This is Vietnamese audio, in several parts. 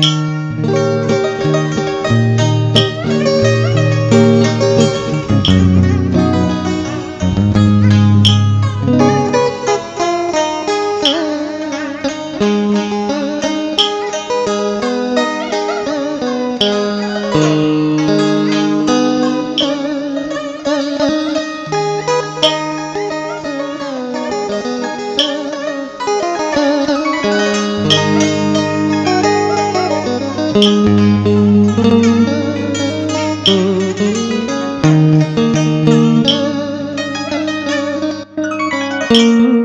Música Thank you.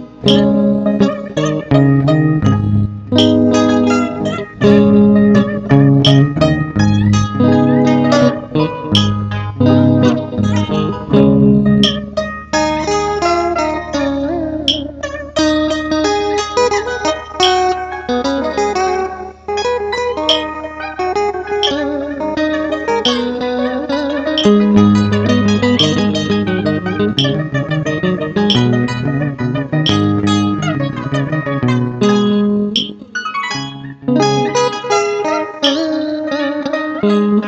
Thank you. thank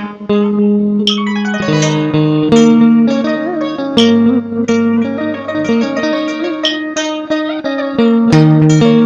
you.